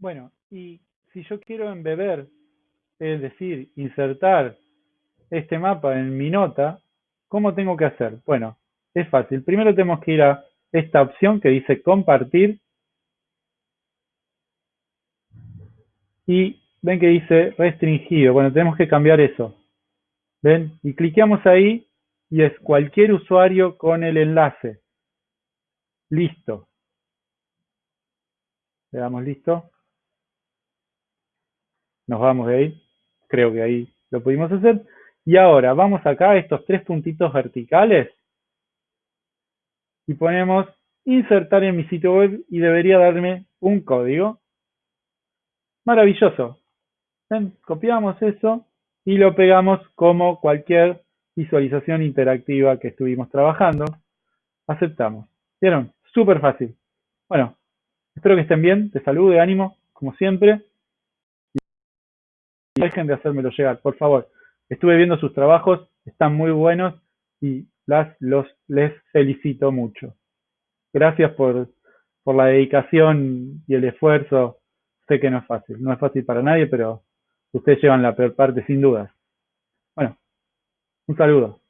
Bueno, y si yo quiero embeber, es decir, insertar este mapa en mi nota, ¿cómo tengo que hacer? Bueno, es fácil. Primero tenemos que ir a esta opción que dice compartir y ven que dice restringido. Bueno, tenemos que cambiar eso. ¿Ven? Y cliqueamos ahí y es cualquier usuario con el enlace. Listo. Le damos listo. Nos vamos de ahí. Creo que ahí lo pudimos hacer. Y ahora vamos acá a estos tres puntitos verticales y ponemos insertar en mi sitio web y debería darme un código. Maravilloso. Copiamos eso y lo pegamos como cualquier visualización interactiva que estuvimos trabajando. Aceptamos. ¿Vieron? Súper fácil. Bueno, espero que estén bien. Te de ánimo, como siempre. Dejen de hacérmelo llegar, por favor. Estuve viendo sus trabajos, están muy buenos y las, los, les felicito mucho. Gracias por, por la dedicación y el esfuerzo. Sé que no es fácil, no es fácil para nadie, pero ustedes llevan la peor parte sin dudas. Bueno, un saludo.